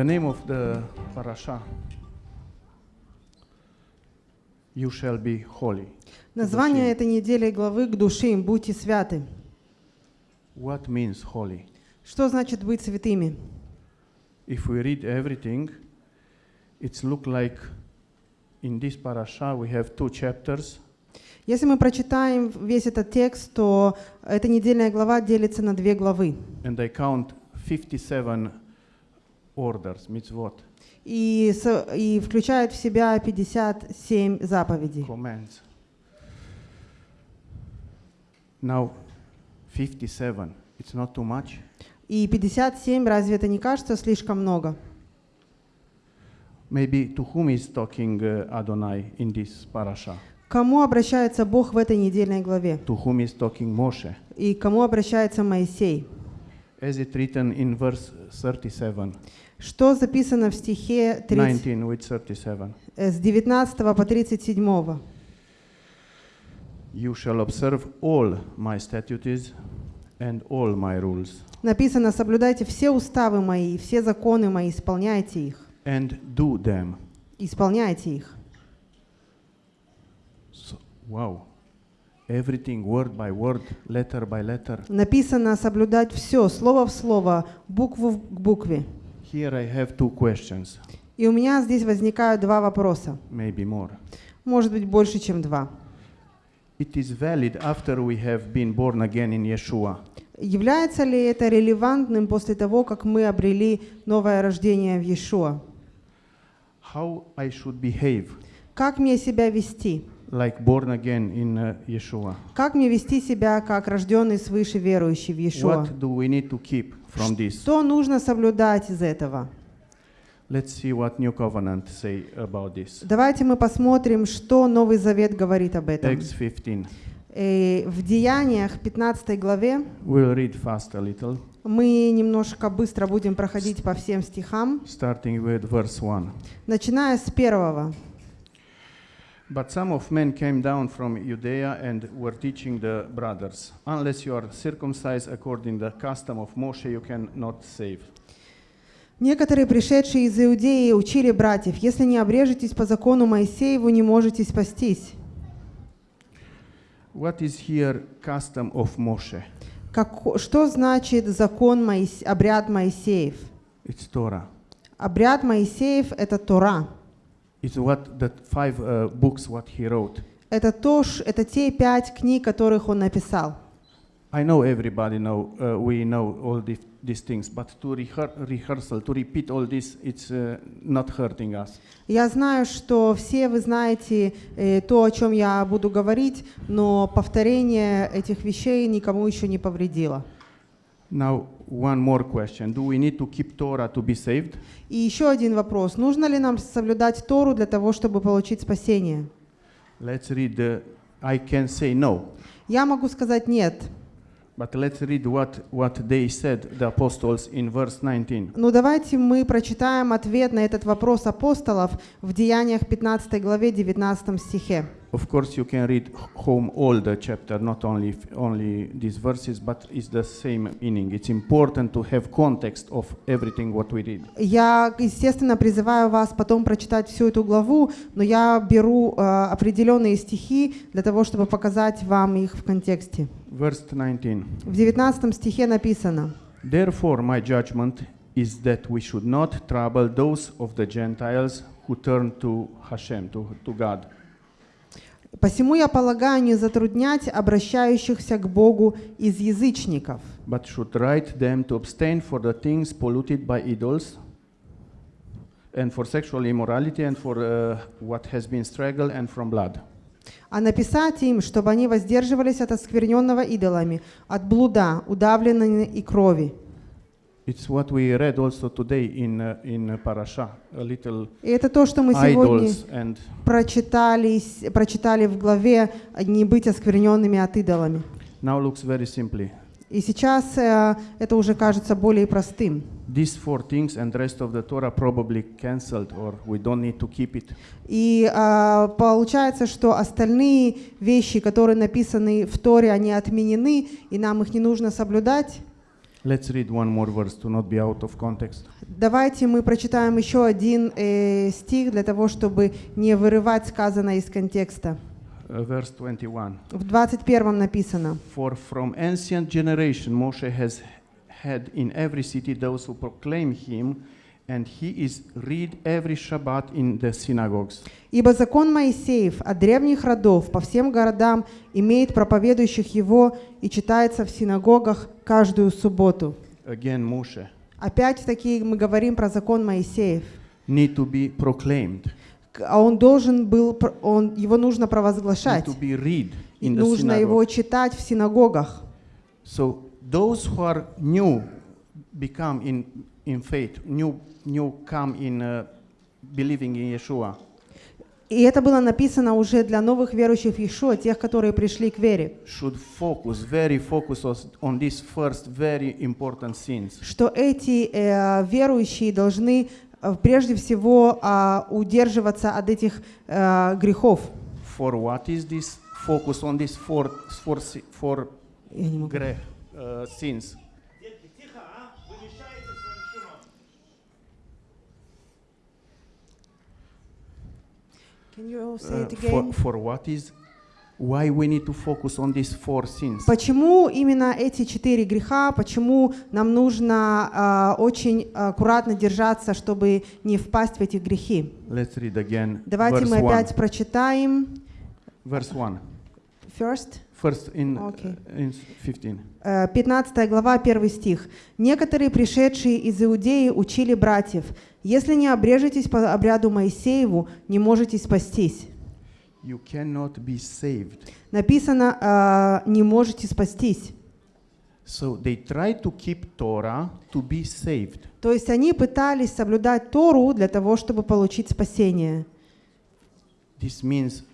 The name of the parasha You shall be holy. Название этой недели главы к души «Будьте святы». What means holy? Что значит быть святыми? If we read everything, it's look like in this parasha we have two chapters Если мы прочитаем весь этот текст, то эта недельная глава делится на две главы. and I count 57 orders, mitzvot, И, с- и включает в себя 57 заповедей. commands. Now, 57, it's not too much. И 57, разве это не кажется слишком много? Maybe to whom is talking uh, Adonai in this parasha? Кому обращается Бог в этой недельной главе? To whom is talking Moshe? И кому обращается Моисей? As it written in verse 37, Что записано в стихе 30, 19 with 37. э, с 19 по 37? You shall observe all my statutes and all my rules, Написано, соблюдайте все уставы мои, все законы мои, исполняйте их. and do them. Исполняйте их. So, wow. Everything word by word, letter by letter. Написано соблюдать все, слово в слово, букву в- к букве. Here I have two questions, И у меня здесь возникают два вопроса. maybe more. Может быть, больше, чем два. It is valid after we have been born again in Yeshua. Является ли это релевантным после того, как мы обрели новое рождение в Иешуа? How I should behave Как мне себя вести? like born again in uh, Yeshua? Как мне вести себя как рожденный свыше верующий в Иешуа? What do we need to keep from this? Что нужно соблюдать из этого? Let's see what New Covenant say about this. Давайте мы посмотрим, что Новый Завет говорит об этом. Acts 15. Э, В Деяниях 15 главе We'll read fast a little, мы немножко быстро будем проходить по всем стихам, starting with verse 1. начиная с первого. But some of men came down from Judea and were teaching the brothers, Unless you are circumcised according to the custom of Moshe, you cannot save. Некоторые, пришедшие из Иудеи, учили братьев, если не обрежетесь по закону Моисееву, не можете спастись. What is here custom of Moshe? Как- что значит закон Моис- обряд Моисеев? It's Torah. Обряд Моисеев — это Тора. It's what the five uh, books what he wrote. Это, то, это те пять книг, которых он написал. I know everybody know uh, we know all these these things, but to rehear- rehearsal, to repeat all this, it's uh, not hurting us. Я знаю, что все вы знаете э, то, о чем я буду говорить, но повторение этих вещей никому еще не повредило. Now, one more question: Do we need to keep Torah to be saved? И еще один вопрос. Нужно ли нам соблюдать Тору для того, чтобы получить спасение? Let's read. The, I can say no, Я могу сказать нет. But let's read what what they said, the apostles, in verse 19. Но давайте мы прочитаем ответ на этот вопрос апостолов в Деяниях 15 главе 19 стихе. Of course, you can read home all the chapter, not only only these verses, but it's the same meaning. It's important to have context of everything what we read. Я, естественно, призываю вас потом прочитать всю эту главу, но я беру э, определенные стихи для того, чтобы показать вам их в контексте. Verse 19. В 19 стихе написано, Therefore, my judgment is that we should not trouble those of the Gentiles who turn to Hashem, to, to God. «Посему я полагаю не затруднять обращающихся к Богу из язычников, but should write them to abstain for the things polluted by idols, and for sexual immorality, and for uh, what has been strangled, and from blood. А написать им, чтобы они воздерживались от оскверненного идолами, от блуда, удавленной и крови». It's what we read also today in uh, in parasha, a little И это то, что мы сегодня and прочитали, прочитали в главе «Не быть оскверненными от идолами». now looks very simply. И сейчас э, это уже кажется более простым. These four things and rest of the Torah probably cancelled, or we don't need to keep it. И а, получается, что остальные вещи, которые написаны в Торе, они отменены, и нам их не нужно соблюдать. Let's read one more verse to not be out of context. Давайте мы прочитаем еще один э, стих для того, чтобы не вырывать сказанное из контекста. Uh, verse 21. В 21 написано. For from ancient generation Moshe has had in every city those who proclaim him, and he is read every Shabbat in the synagogues. Ибо закон Моисеев от древних родов по всем городам имеет проповедующих его и читается в синагогах каждую субботу. Again, Moshe Опять-таки мы говорим про закон Моисеев. need to be proclaimed, А он должен был, он, его нужно провозглашать. нужно его читать в синагогах. So those who are new become in in faith, new new come in uh, believing in Yeshua. И это было написано уже для новых верующих в Иешуа, тех, которые пришли к вере. Should focus very focus on these first very important sins. Что эти э, верующие должны прежде всего а, удерживаться от этих э, грехов. For what is this? Focus on these four four four грех, uh, sins. Can you say Uh, it for, again? for what is? Why we need to focus on these four sins? Почему именно эти четыре греха? Почему нам нужно а, очень аккуратно держаться, чтобы не впасть в эти грехи? Let's read again. Давайте verse мы one. опять прочитаем. Verse one. First. First in Okay. uh, in 15. Э, 15 глава, 1 стих. «Некоторые, пришедшие из Иудеи, учили братьев, если не обрежетесь по обряду Моисееву, не можете спастись». You cannot be saved. Написано э, «не можете спастись». So they try to keep Torah to be saved. То есть они пытались соблюдать Тору для того, чтобы получить спасение. This means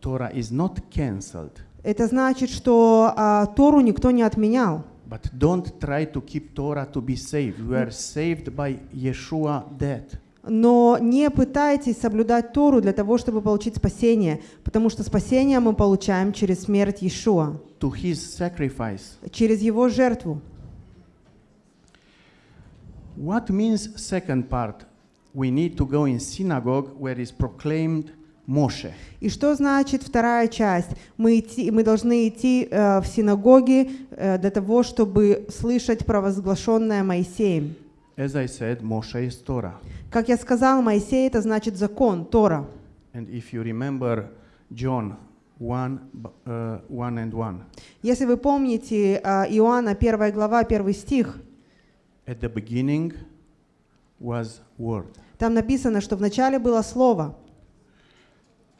Torah is not cancelled. Это значит, что а, Тору никто не отменял. But don't try to keep Torah to be saved. We are saved by Yeshua death. Но не пытайтесь соблюдать Тору для того, чтобы получить спасение, потому что спасение мы получаем через смерть Иешуа, через его жертву. What means second part? We need to go in synagogue where is proclaimed Moshe. И что значит вторая часть? Мы, идти, мы должны идти э, в синагоги э, для того, чтобы слышать провозглашенное Моисеем. As I said, Moshe is Torah. Как я сказал, Моисей это значит закон, Тора. And if you remember John 1, b- uh, 1 and 1, Если вы помните э, Иоанна 1 глава, 1 стих, at the beginning was Word. там написано, что вначале было Слово.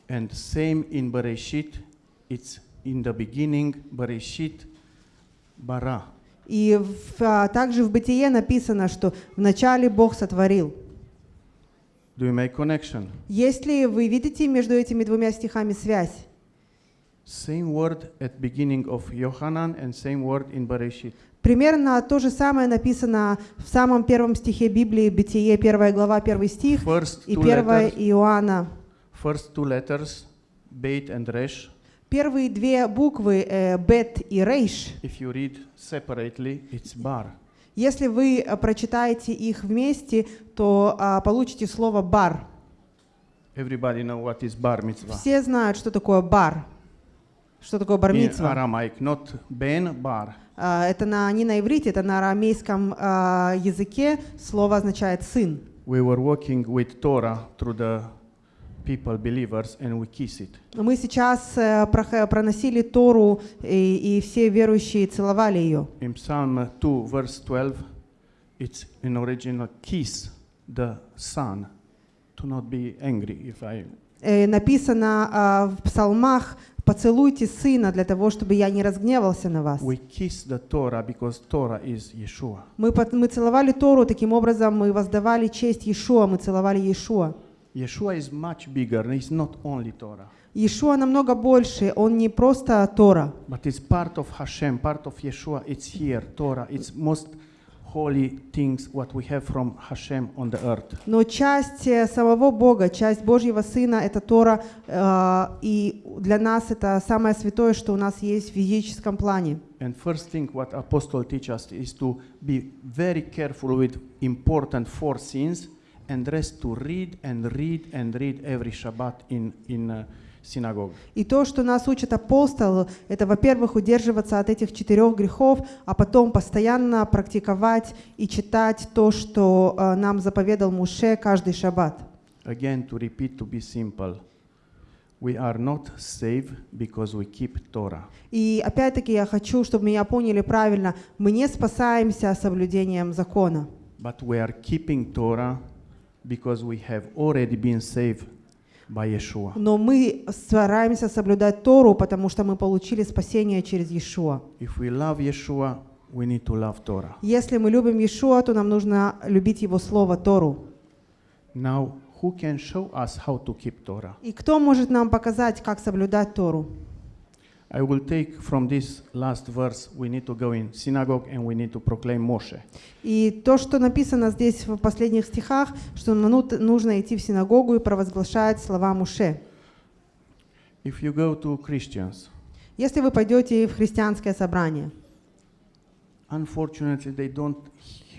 And same in Bereshit, it's in the beginning, Bereshit bara. И в- а, также в Бытие написано, что вначале Бог сотворил. Do you make connection? Есть ли вы видите между этими двумя стихами связь? Same word at beginning of Yohanan and same word in Bereshit. Примерно то же самое написано в самом первом стихе Библии, Бытие, 1 глава, 1 стих, First и two 1 letters, Иоанна. first two letters, Beit and Resh. Первые две буквы э, Бет и Рейш, If you read separately, it's bar. если вы э, прочитаете их вместе, то а, получите слово бар. Everybody know what is bar mitzvah. Все знают, что такое бар. Что такое бар. Aramaic, not ben bar. А, Это на, не на иврите, это на арамейском а, языке. Слово означает сын. We were walking with Torah through the people, believers, and we kiss it. Мы сейчас э, проносили Тору, и, и все верующие целовали ее. In Psalm 2, verse 12, it's in original kiss the son to not be angry if I Э, Написано а, в псалмах «Поцелуйте сына для того, чтобы я не разгневался на вас». we kiss the Torah because Torah is Yeshua. Мы, мы целовали Тору, таким образом мы воздавали честь Иешуа, мы целовали Иешуа. Yeshua is much bigger. It's not only Torah, Иешуа намного больше, он не просто Тора, but it's part of Hashem, part of Yeshua. It's here. Torah. It's most holy things what we have from Hashem on the earth. Но часть э, самого Бога, часть Божьего Сына — это Тора, э, и для нас это самое святое, что у нас есть в физическом плане. And first thing what apostle teach us is to be very careful with important four sins and rest to read and read and read every Shabbat in, in uh, synagogue. И то, что нас учит апостол, это, во-первых, удерживаться от этих четырех грехов, а потом постоянно практиковать и читать то, что э, нам заповедал Муше каждый шаббат. Again, to repeat, to be simple. We are not saved because we keep Torah. И опять-таки я хочу, чтобы меня поняли правильно. Мы не спасаемся соблюдением закона, But we are keeping Torah because we have already been saved by Yeshua. но мы стараемся соблюдать Тору, потому что мы получили спасение через Иешуа. If we love Yeshua, we need to love Torah. Если мы любим Иешуа, то нам нужно любить Его Слово Тору. Now, who can show us how to keep Torah? И кто может нам показать, как соблюдать Тору? I will take from this last verse, we need to go in synagogue and we need to proclaim Moshe. И то, что написано здесь в последних стихах, что ну- нужно идти в синагогу и провозглашать слова Муше. If you go to Christians, Если вы пойдете в христианское собрание, unfortunately they don't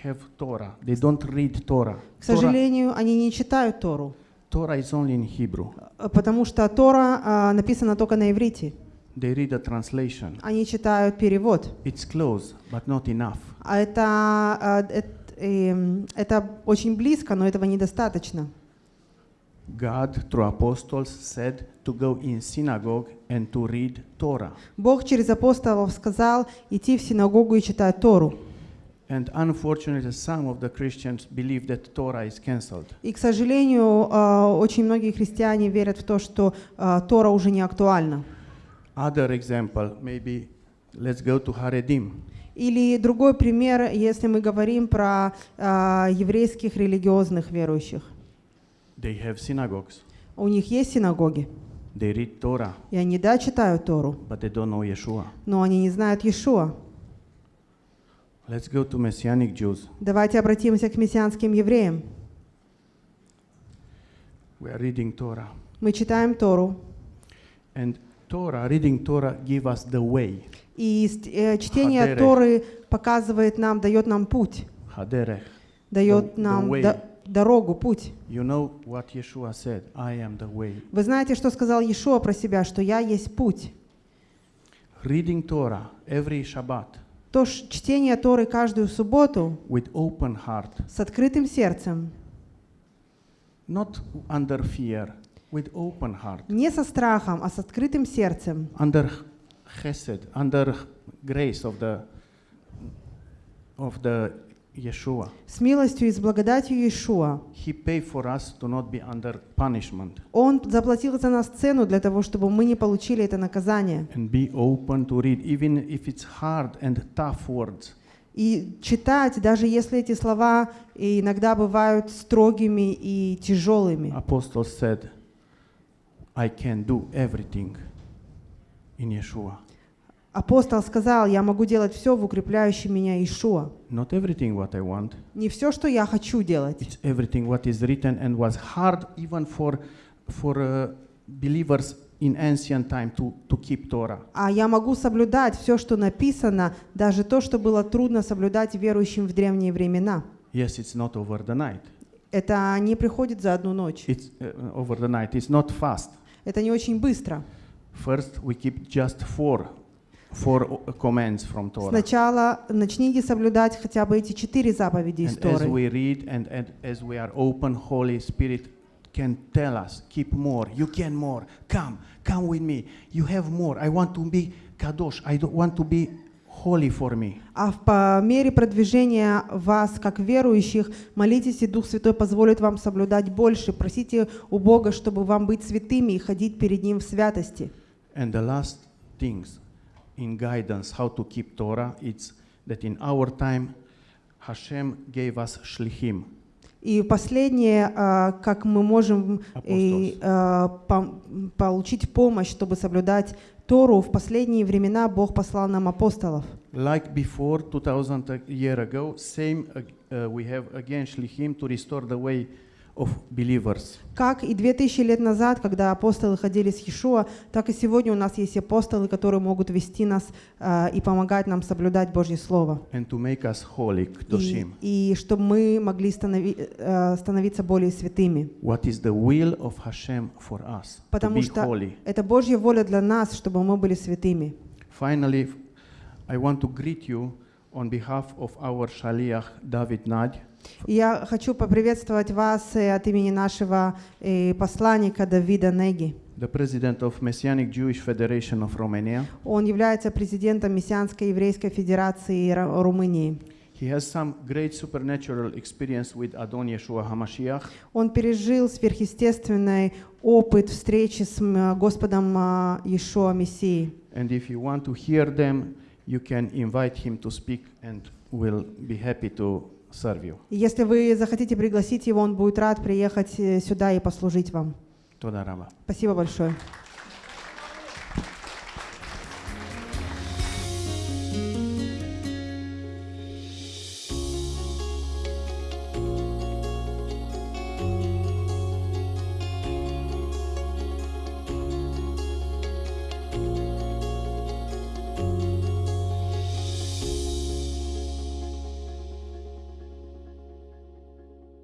have Torah. They don't read Torah. к Torah, сожалению, они не читают Тору, Torah is only in Hebrew. э, потому что Тора а, написана только на иврите. They read a translation. Они читают перевод. It's close, but not enough. А это, а, эт- эм, это очень близко, но этого недостаточно. God, through apostles, said to go in synagogue and to read Torah. Бог через апостолов сказал идти в синагогу и читать Тору. And unfortunately, some of the Christians believe that Torah is cancelled. И, к сожалению, а, очень многие христиане верят в то, что а, Тора уже не актуальна. Other example, maybe let's go to Haredim. Или другой пример, если мы говорим про а, еврейских религиозных верующих. They have synagogues. У них есть синагоги, They read Torah, и они, да, читают Тору, but they don't know Yeshua. но они не знают Иешуа. Let's go to Messianic Jews. Давайте обратимся к мессианским евреям. We are reading Torah. Мы читаем Тору, And Torah, reading Torah, give us the way. и э, чтение Хадерех. Торы показывает нам, дает нам путь, Haderech. дает the нам way. до- дорогу, путь. You know what Yeshua said, I am the way. Вы знаете, что сказал Иешуа про себя, что «Я есть путь». Reading Torah every Shabbat То чтение Торы каждую субботу with open heart, с открытым сердцем, not under fear, with open heart, не со страхом, а с открытым сердцем, under chesed, under grace of the of the Yeshua. с милостью и с благодатью Иешуа. He paid for us to not be under punishment Он заплатил за нас цену для того, чтобы мы не получили это наказание. and be open to read, even if it's hard and tough words. И читать, даже если эти слова иногда бывают строгими и тяжелыми. Apostle said, I can do everything in Yeshua. Апостол сказал, я могу делать все в укрепляющем меня Иешуа. Not everything what I want, Не все, что я хочу делать. it's everything what is written and was hard even for for uh, believers in ancient time to, to keep Torah. А я могу соблюдать все, что написано, даже то, что было трудно соблюдать верующим в древние времена. Yes, it's not over the night. Это не приходит за одну ночь. It's uh, over the night. It's not fast. Это не очень быстро. First, we keep just four, four uh, commands from Torah. Сначала начните соблюдать хотя бы эти четыре заповеди из And as Торы. we read and, and as we are open, Holy Spirit can tell us, keep more. You can more. Come, come with me. You have more. I want to be kadosh. I don't want to be holy for me. А по мере продвижения вас, как верующих, молитесь, и Дух Святой позволит вам соблюдать больше. Просите у Бога, чтобы вам быть святыми и ходить перед Ним в святости. And the last things in guidance how to keep Torah, it's that in our time, Hashem gave us shlichim. И последнее, а, как мы можем и, а, получить помощь, чтобы соблюдать Тору, в последние времена Бог послал нам апостолов. Like before, 2000 a year ago, same uh, uh, we have again Shlichim to restore the way of believers. Как и 2000 лет назад, когда апостолы ходили с Иешуа, так и сегодня у нас есть апостолы, которые могут вести нас э, и помогать нам соблюдать Божье Слово. and to make us holy, И, kdoshim. и чтобы мы могли станови- э, становиться более святыми. What is the will of Hashem for us? To Потому be что holy. это Божья воля для нас, чтобы мы были святыми. Finally, I want to greet you on behalf of our Shaliach David я хочу поприветствовать вас э, от имени нашего э, посланника Давида Неги. the president of Messianic Jewish Federation of Romania. Он является президентом Мессианской еврейской федерации Ра- Румынии. He has some great supernatural experience with Adon Yeshua HaMashiach, Он пережил сверхъестественный опыт встречи с Господом а, Иешуа Мессией. and if you want to hear them, you can invite him to speak, and we'll be happy to serve you. Если вы захотите пригласить его, он будет рад приехать э, сюда и послужить вам. Спасибо большое.